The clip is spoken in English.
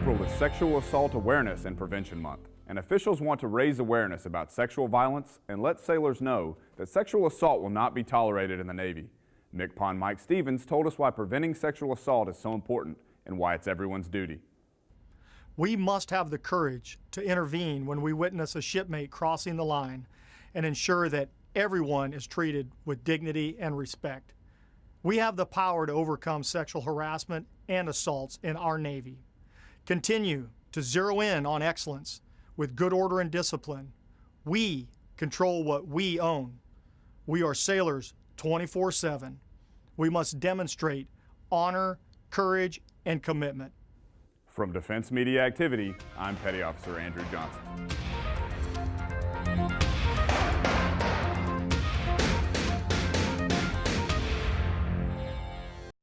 April is Sexual Assault Awareness and Prevention Month, and officials want to raise awareness about sexual violence and let sailors know that sexual assault will not be tolerated in the Navy. MCPON Mike Stevens told us why preventing sexual assault is so important and why it's everyone's duty. We must have the courage to intervene when we witness a shipmate crossing the line and ensure that everyone is treated with dignity and respect. We have the power to overcome sexual harassment and assaults in our Navy. Continue to zero in on excellence with good order and discipline. We control what we own. We are sailors 24 7. We must demonstrate honor, courage, and commitment. From Defense Media Activity, I'm Petty Officer Andrew Johnson.